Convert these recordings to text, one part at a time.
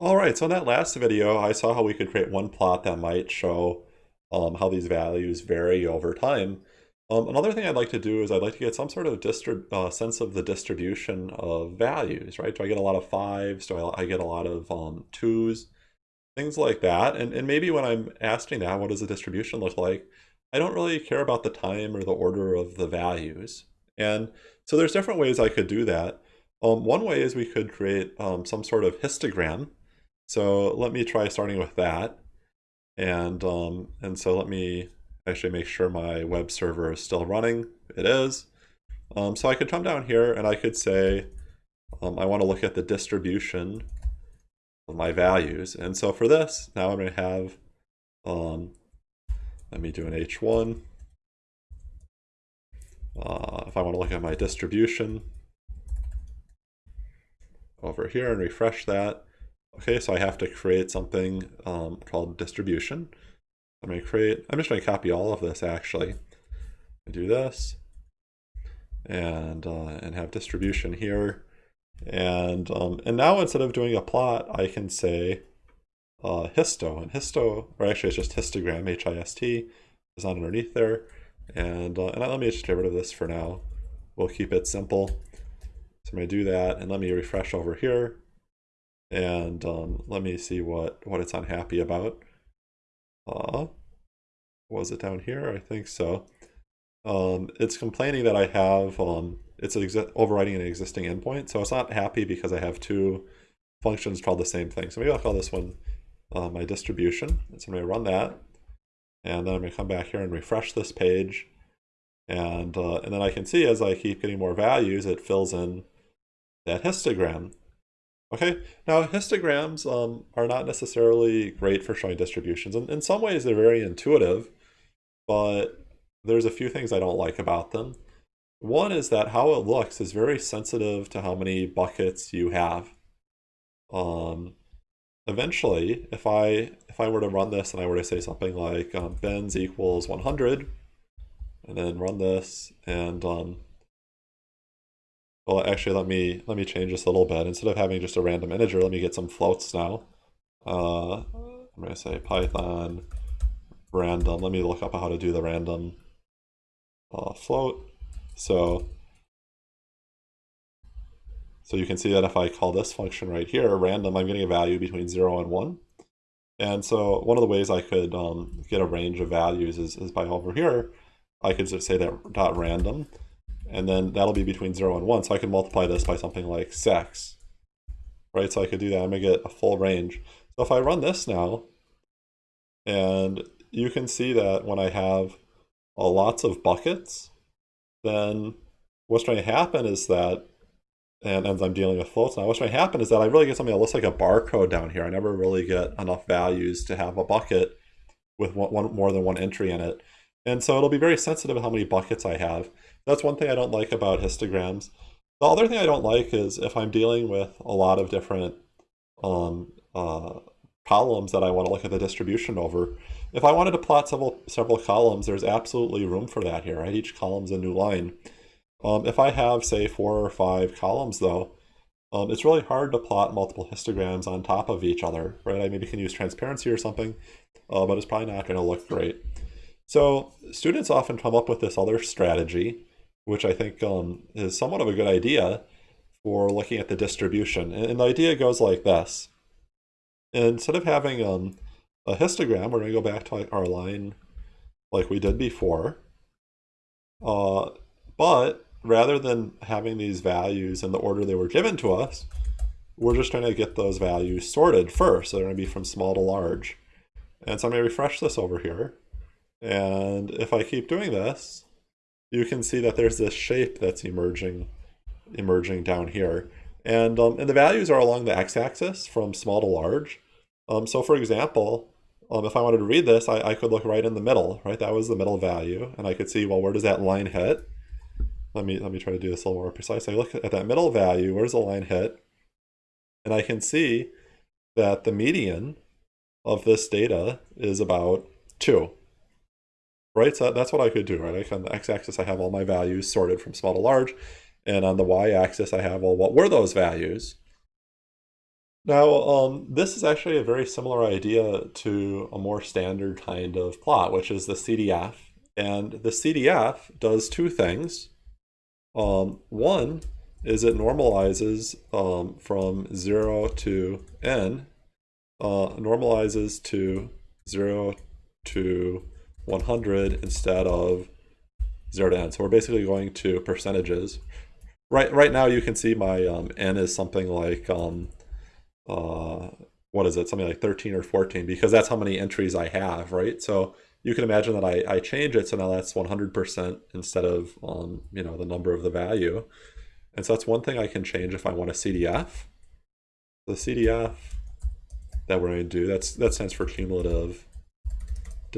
All right, so in that last video, I saw how we could create one plot that might show um, how these values vary over time. Um, another thing I'd like to do is I'd like to get some sort of uh, sense of the distribution of values, right? Do I get a lot of fives? Do I, I get a lot of um, twos? Things like that. And, and maybe when I'm asking that, what does the distribution look like? I don't really care about the time or the order of the values. And so there's different ways I could do that. Um, one way is we could create um, some sort of histogram so let me try starting with that. And, um, and so let me actually make sure my web server is still running. It is. Um, so I could come down here and I could say, um, I want to look at the distribution of my values. And so for this, now I'm going to have, um, let me do an H1. Uh, if I want to look at my distribution over here and refresh that, Okay, so I have to create something um, called distribution. I'm going to create, I'm just going to copy all of this actually. I do this and uh, and have distribution here. And um, and now instead of doing a plot, I can say uh, histo. And histo, or actually it's just histogram, H-I-S-T, is on underneath there. And, uh, and let me just get rid of this for now. We'll keep it simple. So I'm going to do that, and let me refresh over here and um, let me see what what it's unhappy about. Uh, was it down here? I think so. Um, it's complaining that I have um, it's overriding an existing endpoint, so it's not happy because I have two functions called the same thing. So maybe I'll call this one uh, my distribution. So I'm going to run that, and then I'm going to come back here and refresh this page, and uh, and then I can see as I keep getting more values, it fills in that histogram. Okay, now histograms um, are not necessarily great for showing distributions. and in some ways, they're very intuitive, but there's a few things I don't like about them. One is that how it looks is very sensitive to how many buckets you have. Um, eventually, if I if I were to run this and I were to say something like um, equals 100, and then run this, and um, well, actually, let me let me change this a little bit. Instead of having just a random integer, let me get some floats now. Uh, I'm going to say Python random. Let me look up how to do the random uh, float. So, so you can see that if I call this function right here, random, I'm getting a value between 0 and 1. And so one of the ways I could um, get a range of values is, is by over here, I could just say that dot random and then that'll be between 0 and 1. So I can multiply this by something like 6. Right, so I could do that. I'm going to get a full range. So if I run this now, and you can see that when I have lots of buckets, then what's going to happen is that, and as I'm dealing with floats now, what's going to happen is that I really get something that looks like a barcode down here. I never really get enough values to have a bucket with one, one more than one entry in it. And so it'll be very sensitive to how many buckets I have. That's one thing I don't like about histograms. The other thing I don't like is if I'm dealing with a lot of different um, uh, columns that I want to look at the distribution over. If I wanted to plot several several columns, there's absolutely room for that here, right? Each column's a new line. Um, if I have, say, four or five columns, though, um, it's really hard to plot multiple histograms on top of each other, right? I maybe can use transparency or something, uh, but it's probably not going to look great. So students often come up with this other strategy which I think um, is somewhat of a good idea for looking at the distribution. And, the idea goes like this. Instead of having um, a histogram, we're going to go back to our line like we did before. Uh, but rather than having these values in the order they were given to us, we're just trying to get those values sorted first. So they're going to be from small to large. And so I'm going to refresh this over here. And if I keep doing this, you can see that there's this shape that's emerging emerging down here. And, um, and the values are along the x-axis from small to large. Um, so for example, um, if I wanted to read this, I, I could look right in the middle, right? That was the middle value. And I could see, well, where does that line hit? Let me, let me try to do this a little more precise. I look at that middle value, where's the line hit? And I can see that the median of this data is about 2 right? So that's what I could do, right? on the x-axis, I have all my values sorted from small to large. And on the y-axis, I have, well, what were those values? Now, um, this is actually a very similar idea to a more standard kind of plot, which is the CDF. And the CDF does two things. Um, one is it normalizes um, from 0 to n, uh, normalizes to 0 to 100 instead of 0 to n. So we're basically going to percentages. Right, right now you can see my um, n is something like, um, uh, what is it, something like 13 or 14, because that's how many entries I have, right? So you can imagine that I, I change it, so now that's 100% instead of, um, you know, the number of the value. And so that's one thing I can change if I want a CDF. The CDF that we're going to do, that's that stands for cumulative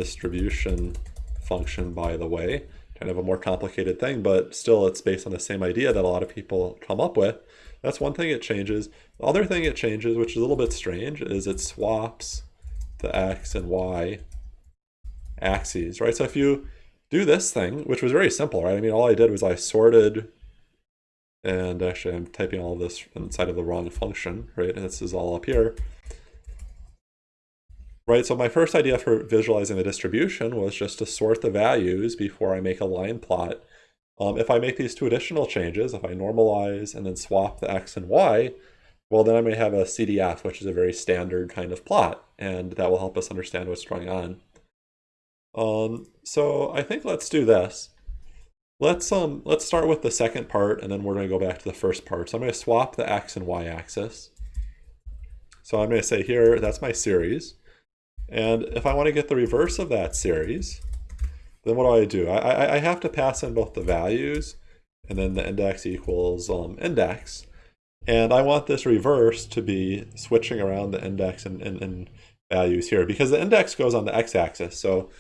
distribution function, by the way. Kind of a more complicated thing, but still it's based on the same idea that a lot of people come up with. That's one thing it changes. The other thing it changes, which is a little bit strange, is it swaps the x and y axes, right? So if you do this thing, which was very simple, right? I mean, all I did was I sorted, and actually I'm typing all this inside of the wrong function, right? And this is all up here right? So my first idea for visualizing the distribution was just to sort the values before I make a line plot. Um, if I make these two additional changes, if I normalize and then swap the x and y, well, then I may have a CDF, which is a very standard kind of plot, and that will help us understand what's going on. Um, so I think let's do this. Let's um let's start with the second part, and then we're going to go back to the first part. So I'm going to swap the x and y axis. So I'm going to say here, that's my series. And if I want to get the reverse of that series, then what do I do? I, I, have to pass in both the values and then the index equals um, index. And I want this reverse to be switching around the index and, and, and values here because the index goes on the x-axis. So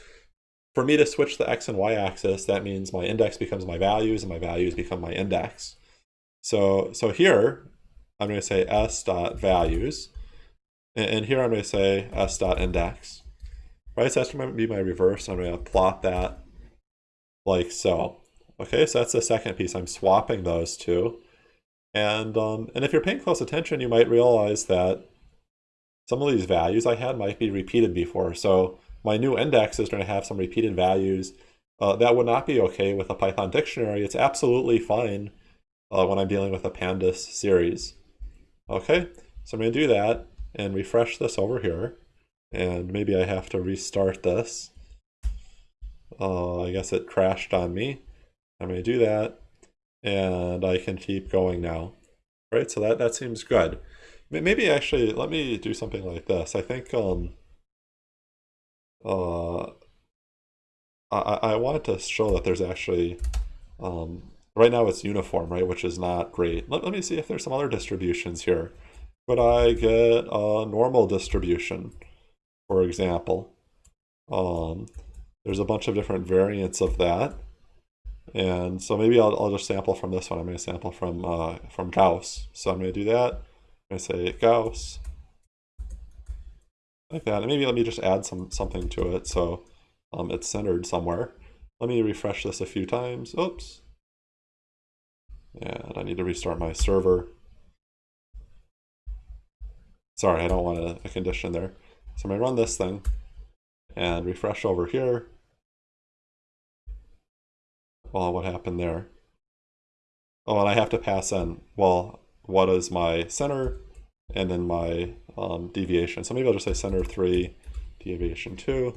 for me to switch the x and y axis, that means my index becomes my values and my values become my index. So, so here, I'm going to say s dot values and, here I'm going to say s dot index. Right, so that's going to be my reverse. I'm going to plot that like so. Okay, so that's the second piece. I'm swapping those two. And, um, and if you're paying close attention, you might realize that some of these values I had might be repeated before. So my new index is going to have some repeated values. Uh, that would not be okay with a Python dictionary. It's absolutely fine uh, when I'm dealing with a pandas series. Okay, so I'm going to do that and refresh this over here. And maybe I have to restart this. Uh, I guess it crashed on me. I'm going to do that. And I can keep going now. Right, so that, that seems good. Maybe actually, let me do something like this. I think um, uh, I, I want to show that there's actually, um, right now it's uniform, right, which is not great. Let, let me see if there's some other distributions here could I get a normal distribution, for example? Um, there's a bunch of different variants of that. And so maybe I'll, I'll just sample from this one. I'm going to sample from, uh, from Gauss. So I'm going to do that. I'm going to say Gauss. Like that. And maybe let me just add some something to it so um, it's centered somewhere. Let me refresh this a few times. Oops. And I need to restart my server. Sorry, I don't want a, a condition there. So I'm going to run this thing and refresh over here. Well, what happened there? Oh, and I have to pass in, well, what is my center and then my um, deviation. So maybe I'll just say center 3, deviation 2.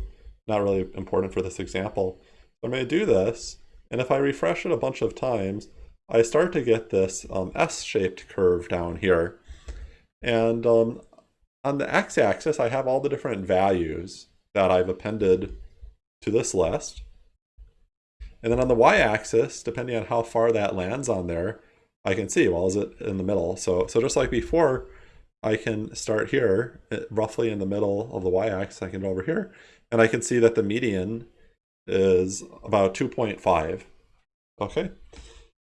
Not really important for this example. So I'm going to do this, and if I refresh it a bunch of times, I start to get this um, S-shaped curve down here. And um, on the x-axis, I have all the different values that I've appended to this list. And then on the y-axis, depending on how far that lands on there, I can see, well, is it in the middle? So, so just like before, I can start here, eh, roughly in the middle of the y-axis, I can go over here, and I can see that the median is about 2.5. Okay,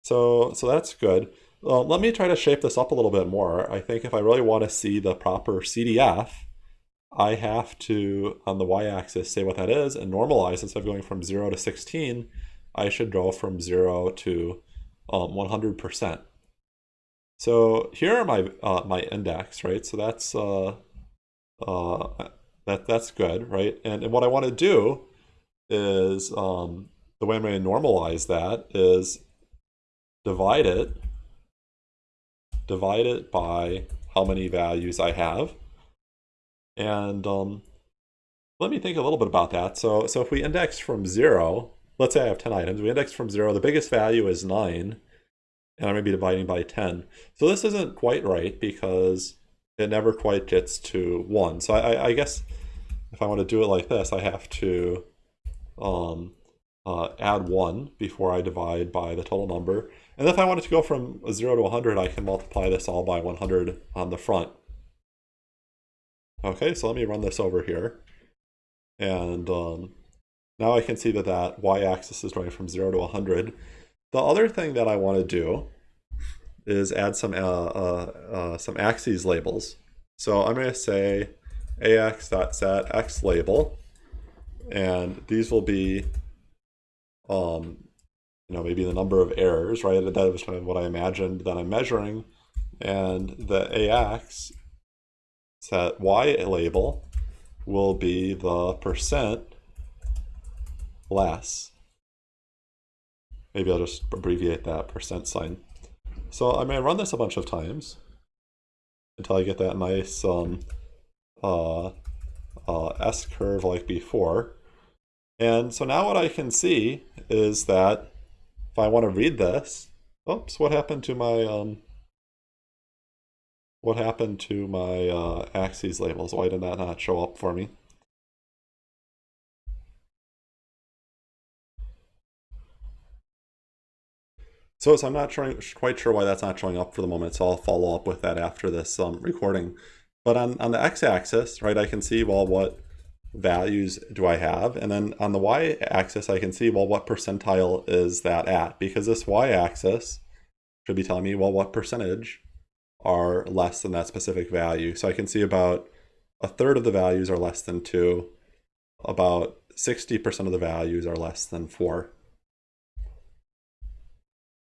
so, so that's good. Let me try to shape this up a little bit more. I think if I really want to see the proper CDF, I have to, on the y-axis, say what that is and normalize. Instead of going from 0 to 16, I should go from 0 to um, 100%. So here are my uh, my index, right? So that's uh, uh, that that's good, right? And, and what I want to do is um, the way I'm going to normalize that is divide it, divide it by how many values I have. And um, let me think a little bit about that. So, so if we index from zero, let's say I have 10 items, we index from zero, the biggest value is nine, and I'm to be dividing by 10. So this isn't quite right because it never quite gets to one. So I, I guess if I want to do it like this, I have to um, uh, add 1 before I divide by the total number. And if I wanted to go from 0 to 100, I can multiply this all by 100 on the front. Okay, so let me run this over here. And um, now I can see that that y-axis is going from 0 to 100. The other thing that I want to do is add some uh, uh, uh, some axes labels. So I'm going to say ax.set x label, and these will be um, you know, maybe the number of errors, right? That was kind of what I imagined that I'm measuring. And the AX set Y label will be the percent less. Maybe I'll just abbreviate that percent sign. So I may run this a bunch of times until I get that nice um, uh, uh, S curve like before. And so now what I can see is that if I want to read this, oops, what happened to my, um, what happened to my uh, axes labels? Why did that not show up for me? So, so I'm not trying, quite sure why that's not showing up for the moment, so I'll follow up with that after this um, recording. But on, on the x-axis, right, I can see, well, what values do I have? And then on the y-axis, I can see, well, what percentile is that at? Because this y-axis should be telling me, well, what percentage are less than that specific value. So I can see about a third of the values are less than 2, about 60% of the values are less than 4.